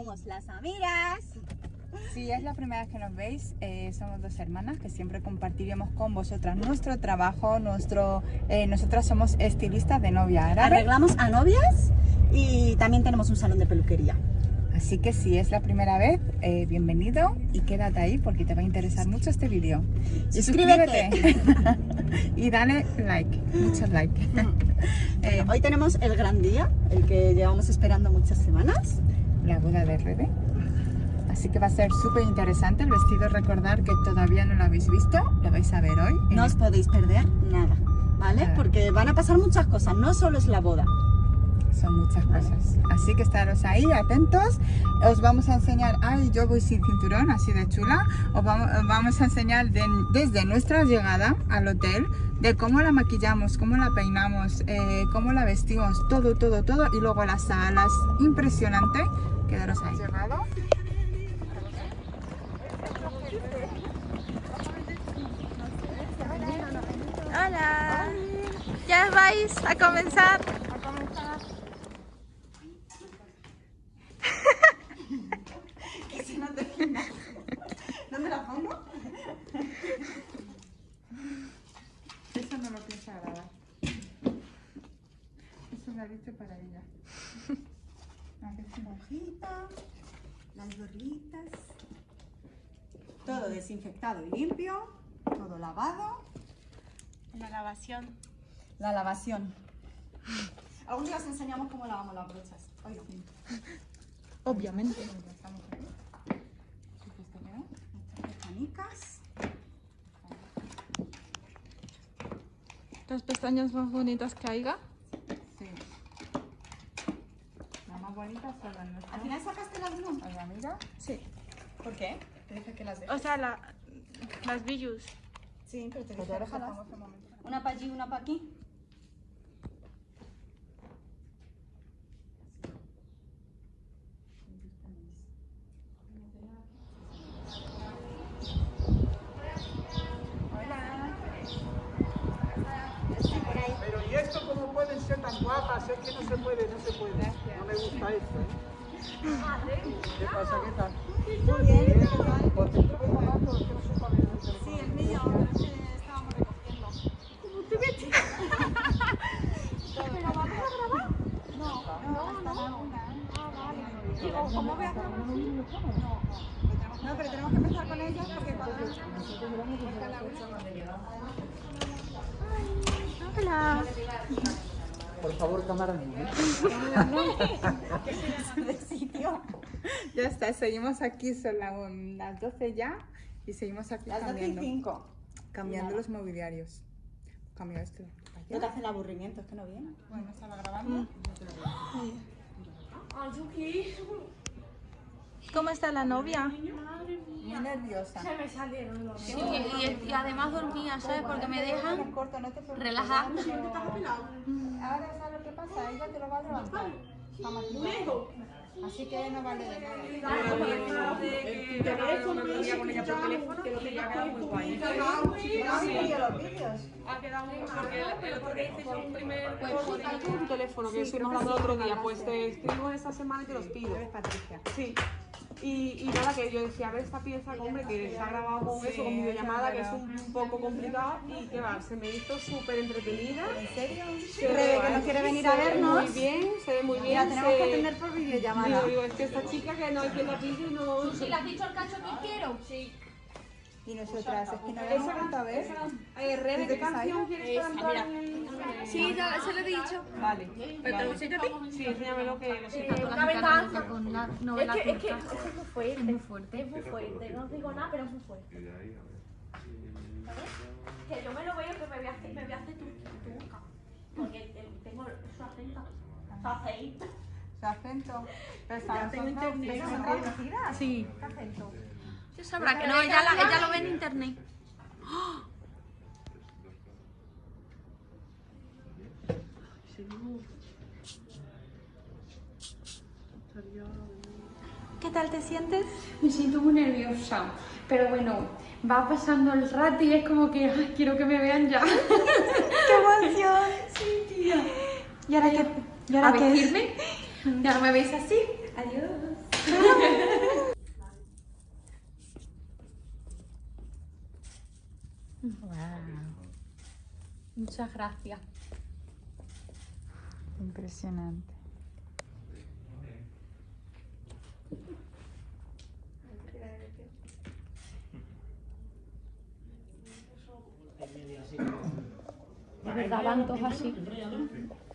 Somos las amigas. Si es la primera vez que nos veis, eh, somos dos hermanas que siempre compartiremos con vosotras nuestro trabajo, nuestro, eh, nosotras somos estilistas de novia árabe. Arreglamos a novias y también tenemos un salón de peluquería. Así que si es la primera vez, eh, bienvenido y quédate ahí porque te va a interesar mucho este vídeo. Y Suscríbete. suscríbete. y dale like, muchos like. Eh, Hoy tenemos el gran día, el que llevamos esperando muchas semanas. La boda de Rebe. Así que va a ser súper interesante. El vestido, recordar que todavía no lo habéis visto, lo vais a ver hoy. No os podéis perder nada, ¿vale? Nada. Porque van a pasar muchas cosas, no solo es la boda. Son muchas cosas. Así que estaros ahí, atentos. Os vamos a enseñar, ay, yo voy sin cinturón, así de chula. Os vamos, os vamos a enseñar de- desde nuestra llegada al hotel, de cómo la maquillamos, cómo la peinamos, eh, cómo la vestimos, todo, todo, todo. Y luego las salas, impresionante. Quedaros ahí. Hola. ¿Ya vais a comenzar? ¿Dónde la pongo? Eso no lo piensa grabar. Eso lo ha dicho para ella. A ver si lo- Hojita, las gorritas. Todo desinfectado y limpio, todo lavado. La lavación. La lavación. Algún día os enseñamos cómo lavamos las brochas. Hoy no. Obviamente. Estamos aquí. ¿Sí que pestañicas. Las pestañas más bonitas que haya. Sí. Las más bonitas son las ¿Al nuestras. final sacaste las blue? Las de amiga. Sí. ¿Por qué? Te dije que las dejes. O sea, la, las billus. Sí, pero te dije dejamos un momento. Una para allí, una para aquí. Pero ¿y esto cómo pueden ser tan guapas? Es que no se puede, no se puede. No me gusta esto, ¿eh? ¿Qué pasa? ¿Qué tal? Muy bien. Pues te estuve llamando, es que no sé cuál es el teléfono. Sí, el mío, pero es que estábamos recogiendo. ¿Pero vamos a grabar? No, no, no. Ah, vale. Digo, ¿cómo voy a grabar? No, no, pero tenemos que empezar con ellas porque cuando... Hola. Por favor, cámara niña. de sitio. Seguimos aquí, son la- las 12 ya y seguimos aquí Las 12 y cambiando, 5. cambiando los mobiliarios. Cambio esto. No te hace el aburrimiento, es que no viene. Bueno, estaba grabando. ¿Cómo está la novia? Muy nerviosa. Sí, y, y además dormía, ¿sabes? Porque me dejan relajada. Ahora sabes lo que pasa, ella te lo va a levantar. Así que no vale de nada. tu teléfono que estuvimos hablando el otro día, pues te escribo esta semana y te los pido. Patricia. Sí. Y, y nada, que yo decía, a ver esta pieza, hombre, que se ha grabado con eso, con videollamada, que es un, un poco complicado y que va, se me hizo súper entretenida. ¿En serio? Rebe, que no quiere venir a se ve vernos. Muy bien, se ve muy bien. la tenemos se- que atender por videollamada. Digo, digo, es que esta chica que no hay quien la pille y no... ¿Y le has dicho al cacho que quiero? Sí. Y nosotras, es que no la hemos Esa, vuelto a ver. eh, Rebe, ¿qué canción quieres para Sí, ya se lo he dicho. Vale. ¿Pero te lo enseño a ti? Sí, enséñamelo que lo sé. Una venganza. Con la novela Es que, es que, turca. es que es muy fuerte. Es muy fuerte. Es muy fuerte. No os digo nada, pero es muy fuerte. ¿Sabes? Que yo me lo veo que me voy a hacer, me voy a hacer turca. Porque tengo su acento. Su acento. Su acento. Pero está ¿Son traducidas? Sí. ¿Qué acento? Sí, sabrá que no, ella, la- ella lo ve en internet. ¿Qué tal te sientes? Me siento muy nerviosa, pero bueno, va pasando el rato y es como que ay, quiero que me vean ya. ¡Qué emoción! Sí, tía. ¿Y ahora qué? ¿Y ahora ¿A qué? vestirme? Ya no me veis así. Adiós. Muchas gracias. Impresionante. De verdad, van todos así.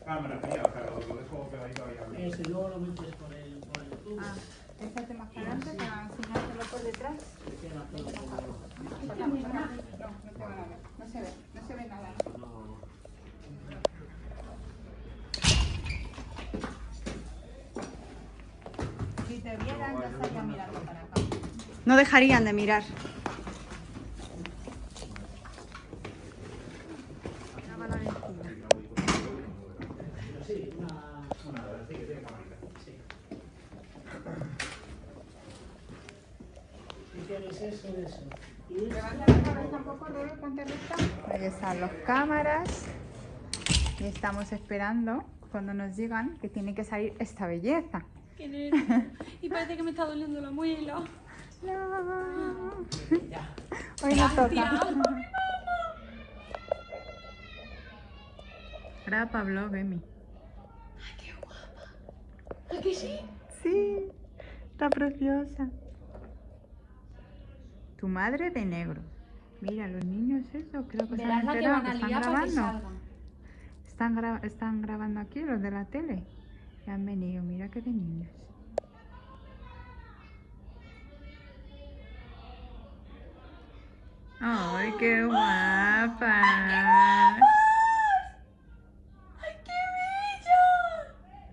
Cámara sea, lo, dejo pegadito ahí Ese luego lo metes por el, por el tubo. Ah, échate más para adelante para enseñártelo por detrás. No, no te van a ver. No se ve, no se ve nada. ¿no? Te vieran, ya estarían mirando para acá. No dejarían de mirar. Ahí están las cámaras. Y estamos esperando cuando nos digan que tiene que salir esta belleza. Qué parece que me está doliendo la muela. No. ya. Hoy no toca. Graba para blog, Emi. ¿A que sí? Sí, está preciosa. Tu madre de negro. Mira, los niños eso, creo que se Verás han la que enterado van a que están que grabando. Están, gra- están grabando aquí los de la tele. Y han venido, mira qué de niños. ¡Ay, qué guapa! ¡Ay, qué bella!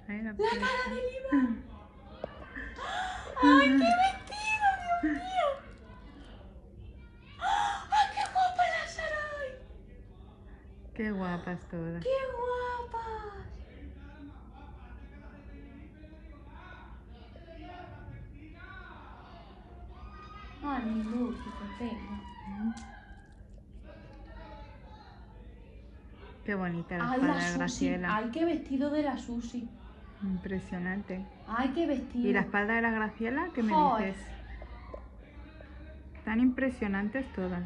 Ay, la La cara de Lima. ¡Ay, qué vestido, Dios mío! ¡Ay, qué guapa la Sarai! Qué guapas todas. ¡Qué guapas! Qué bonita la Ay, espada la de Susi. Graciela. Ay, qué vestido de la Susi. Impresionante. Ay, qué vestido. ¿Y la espalda de la Graciela? ¿Qué me Joder. dices? Tan impresionantes todas.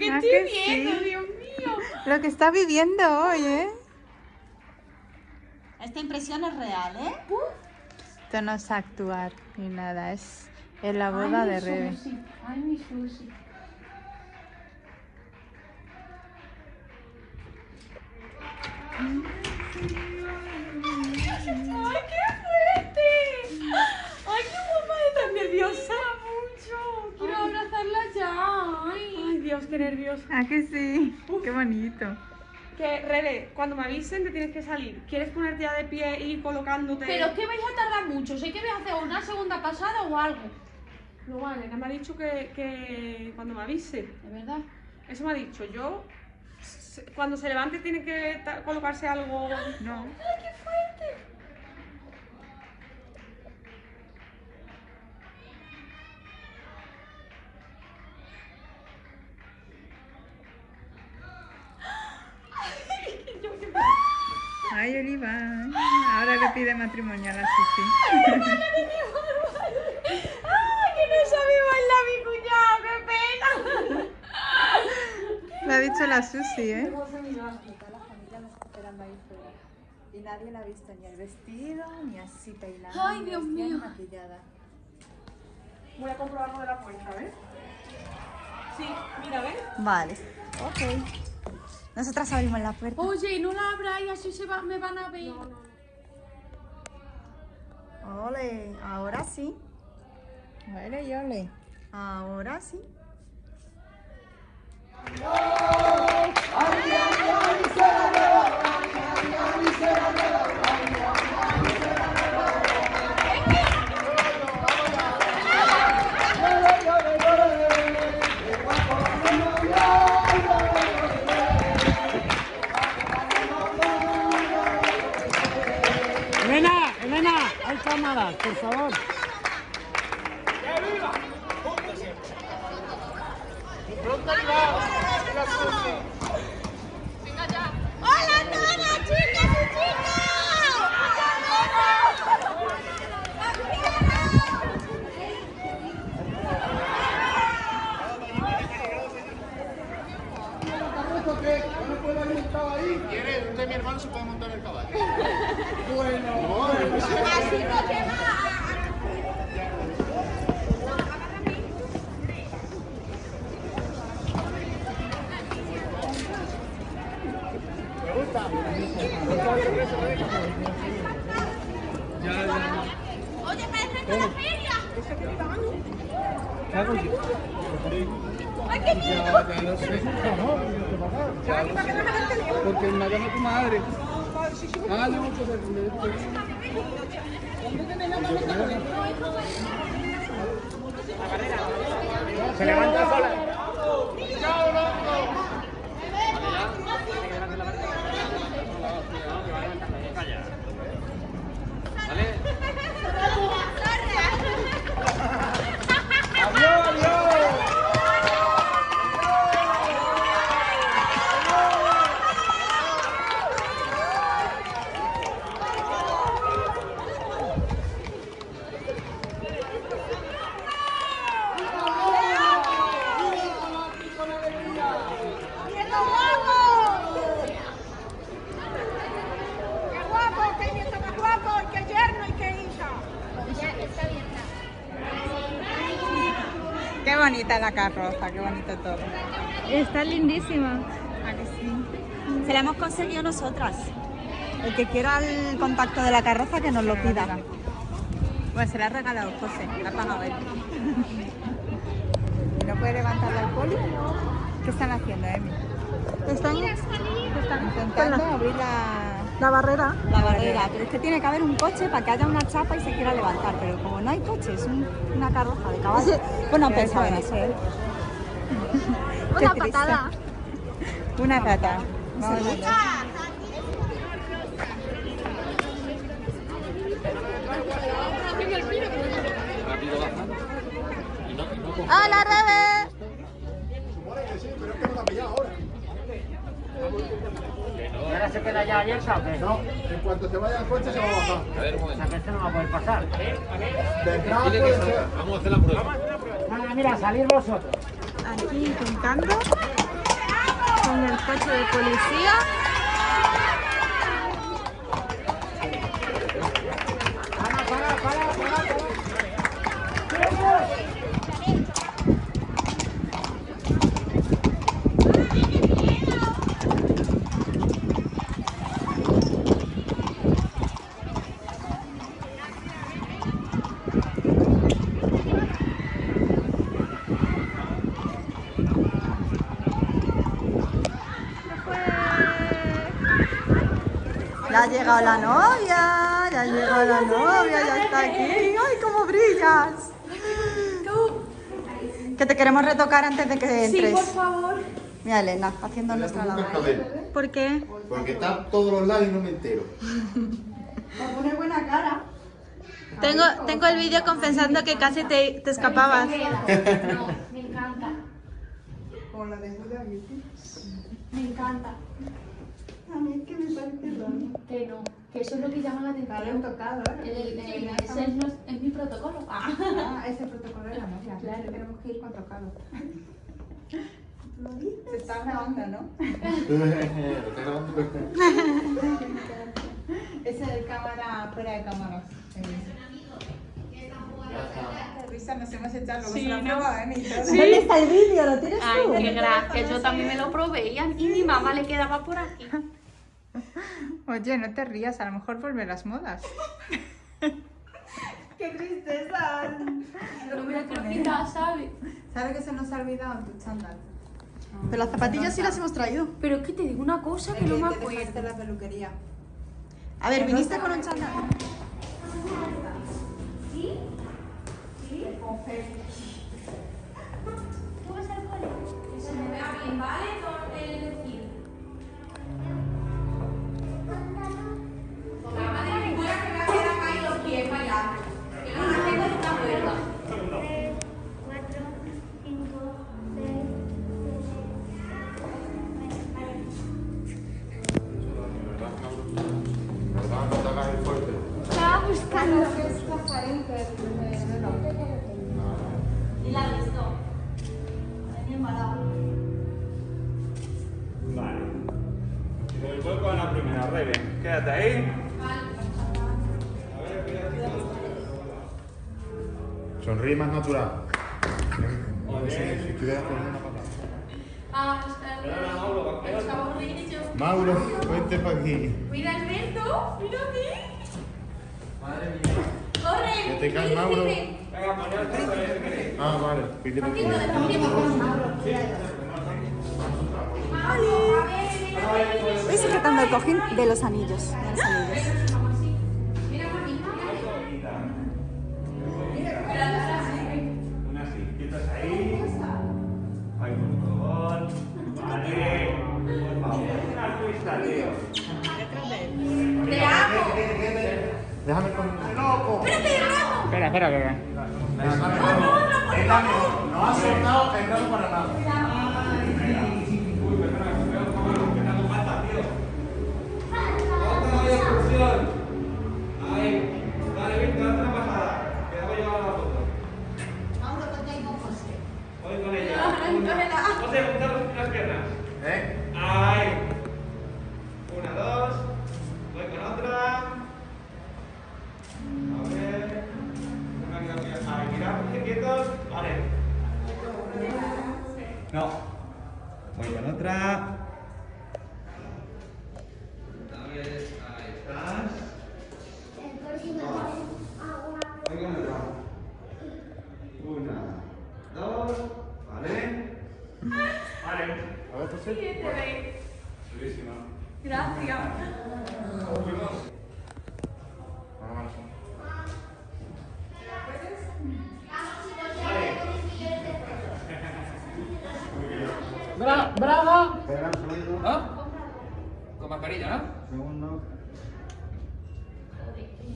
Que Ah, estoy que viendo, sí. Dios mío. Lo que está viviendo hoy, ¿eh? Esta impresión es real, ¿eh? Esto no es actuar ni nada, es en la Ay, boda mi de Rebe. Susi. Ay, mi Susi. ¡Ay, Nerviosa. Ah, que sí. Qué bonito. Que, Rebe, cuando me avisen te tienes que salir. ¿Quieres ponerte ya de pie y ir colocándote? Pero es que vais a tardar mucho. Sé que vais a hacer una segunda pasada o algo. No vale, me ha dicho que, que cuando me avise. ¿De verdad? Eso me ha dicho. Yo, cuando se levante tiene que colocarse algo... No. ¡Ay, qué fuerte! Pide matrimonio a la Susi. ¡Ay, que no sabe bailar mi cuñado! ¡Qué pena! Lo ha dicho la Susi, ¿eh? Toda la familia la está esperando ahí fuera. Y nadie la ha visto ni el vestido, ni así peinada. Ay, ni Dios mío. maquillada. Voy a comprobar lo de la puerta, ¿ves? Sí, mira, ¿ves? Vale, ok. Nosotras abrimos la puerta. Oye, no la abráis, así se va, me van a ver. Ole, ahora sí. Ole y ole. Ahora sí. ¡Que viva! ¡Juntos y Pronto ahí va, que la suerte. ¡Hola a todas, chicas y chicos! ¿Quieres? Usted, mi hermano, se puede montar el caballo. Así no lleva. Oye, parece la feria. Ay, qué miedo. Ya. Ya lo sé. Porque me llama tu madre. Le voy a poner- Se levanta sola. Chao, loco. Adiós, adiós. ¡Nieto guapo! ¡Qué guapo! ¡Qué nieto más guapo! ¡Y qué yerno y qué hija! Qué bonita la carroza, qué bonito todo. Está lindísima. ¿A que sí? Se la hemos conseguido nosotras. El que quiera el contacto de la carroza que nos lo pida. Bueno, se la ha regalado José, la ha pagado él. ¿No puede levantarla al poli? ¿Qué están haciendo, Emi? Están, Están intentando abrir la... la barrera. La barrera. Pero es que tiene que haber un coche para que haya una chapa y se quiera levantar. Pero como no hay coche, es un- una carroza de caballo. Bueno, han Pero pensado en eso ¿eh? Una patada. Una rata. Vamos a. ¡Hola, Rebe! Se queda ya abierta o qué? No, en cuanto se vaya al coche se va a bajar. O sea que este no va a poder pasar. Vendrá puede ser. Vamos a hacer la prueba. Nada, mira, salir vosotros. Aquí intentando con el coche de policía. Llegado la novia, ya ha llegado la novia, ya está aquí. ¡Ay, cómo brillas! Que te queremos retocar antes de que entres. Sí, por favor. Mira, Elena, haciendo nuestra labor. ¿Por qué? Porque está todos los lados y no me entero. Para poner buena cara. Tengo, tengo el vídeo confesando que casi te, te escapabas. No, me encanta. Como la de Beauty. Me encanta. A mí es que me parece raro. Que no, que eso es lo que llama la atención. tocado, El- el- el- ese es, es mi protocolo. Ah. Ah, ese protocolo de la novia. Claro. Tenemos que ir con tocado. Se está grabando, ¿no? Estoy grabando. Ese de cámara, fuera de cámara. Risa nos hemos echado, luego Sí, se lo ha ¿no? probado, ¿eh? ¿Dónde está el vídeo? ¿Lo tienes Ay, tú? qué gracia. Yo también me lo probé y a y mi mamá le quedaba por aquí. Oye, no te rías, a lo mejor vuelven las modas. ¡Qué tristeza! Pero mira que lo quita, ¿sabes? ¿Sabes que se nos ha olvidado tu chándal? Pero las zapatillas sí las hemos traído. Pero es que te digo una cosa que no que me te acuerdo. en la peluquería. A ver, viniste con un chándal. ¿Tú vas al cole? Que se me vea bien, ¿vale? Quédate ahí. Sonríe más natural. Ah, de inicio. Mauro, vente para aquí. Mira Alberto, mira aquí. Corre. Que te cae Mauro. Ah, vale. Pide por aquí. Voy sujetando el cojín de los anillos. de los anillos. Te amo. Déjame con loco. Espera, espera, que. No ha soltado el para nada. Otra excursión. Ahí. Dale, Víctor, otra pasada. Que debo llevar la foto. Voy con ella. José, juntar las piernas. ¿Eh? Ahí. Una, dos. Voy con otra. A ver. Una que la voy a- Ahí, mira, quietos. Vale. No. Voy con otra. A ver, ahí estás. Voy con otra. Una, dos. Vale. Vale. A ver, José. Chulísima. Gracias. Bra ¡Brava! Espera un segundo. ¿No? Con mascarilla, ¿no? Segundo.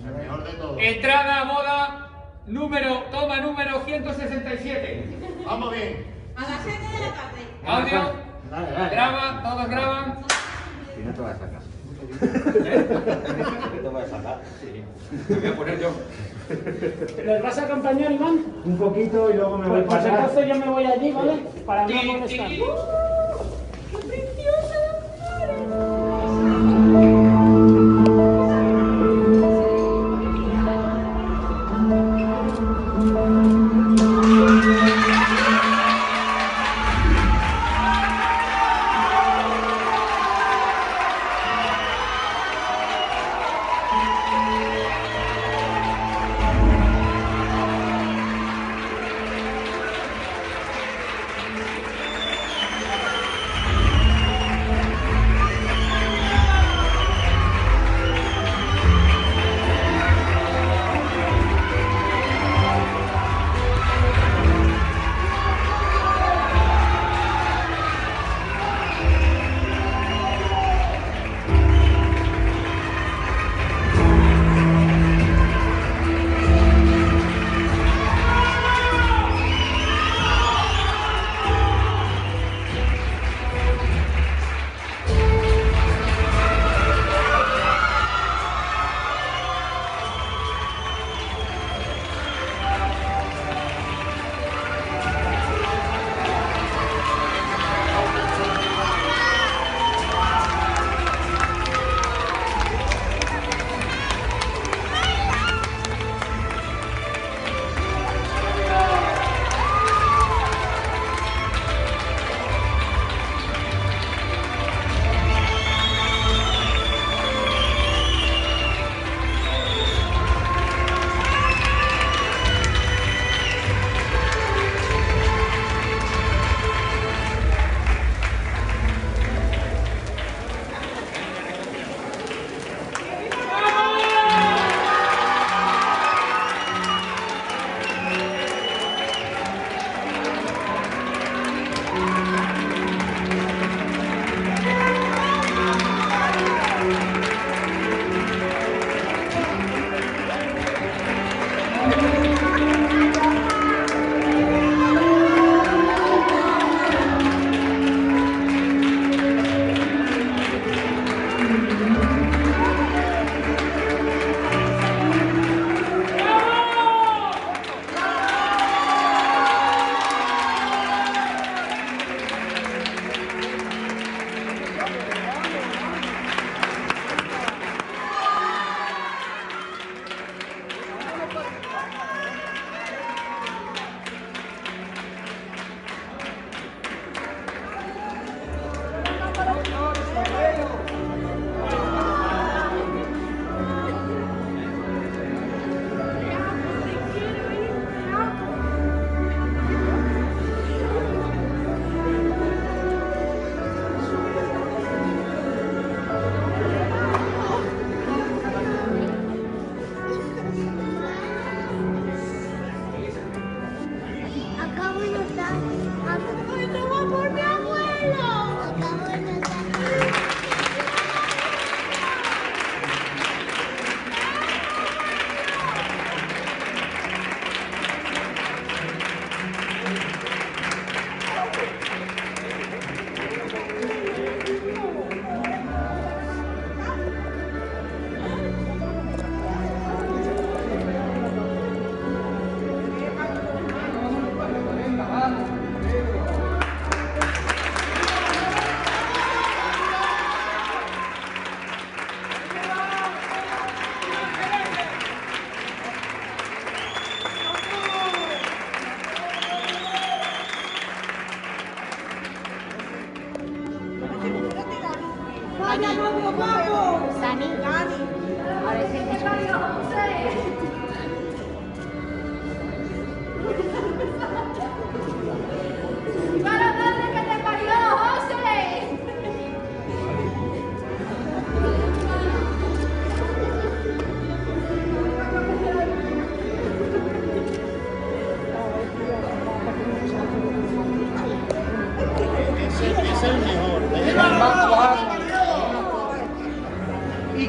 El mejor de todos. Entrada a boda número, toma número 167. Vamos bien. A las 7 de la tarde. Audio, Dale, dale. graba, todos graban. Y no te vas a sacar. ¿Eh? Te vas a sacar. Me voy a poner yo. ¿Les vas a acompañar, Iván? Un poquito y luego me voy Pues por si para acaso yo me voy allí, ¿vale? Para no molestar.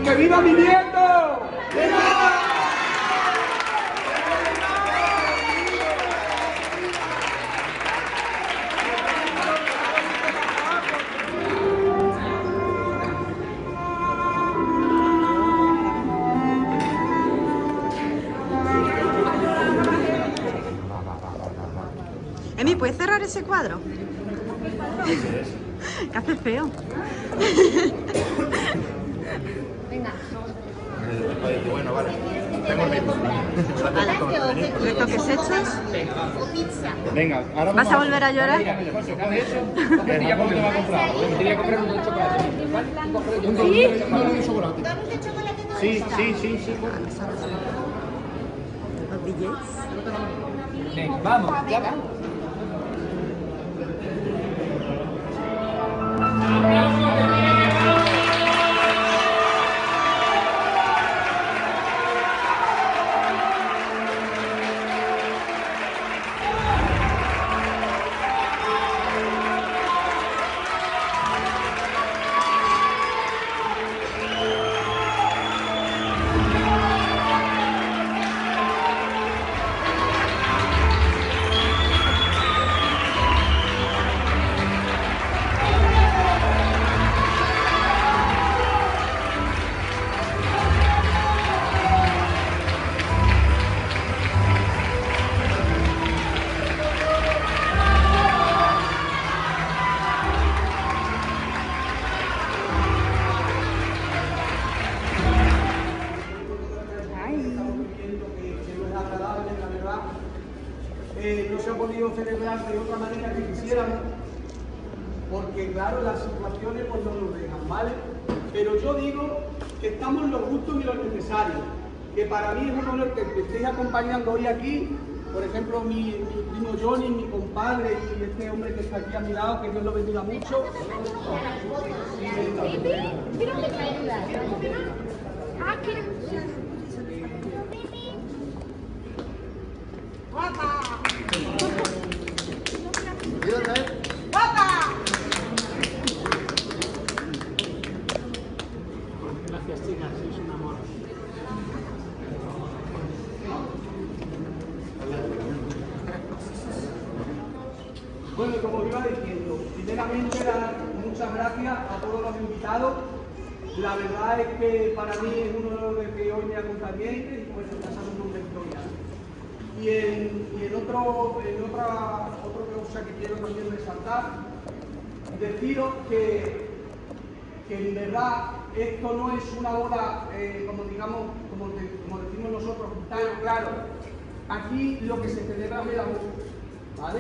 ¡Que viva mi nieto! ¡Viva! Emi, ¿puedes cerrar ese cuadro? ¿Qué hace feo? ¿Retoques hechos? Venga, ahora ¿Vas a volver a llorar? Sí, sí, sí, sí. Vamos, ya. vamos. aquí, por ejemplo, mi, primo Johnny, mi compadre y este hombre que está aquí a mi lado, que Dios lo bendiga mucho, es una boda, eh, como, digamos, como, decimos nosotros, tan claro. Aquí lo que se celebra es el amor, ¿vale?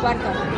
Cuarto.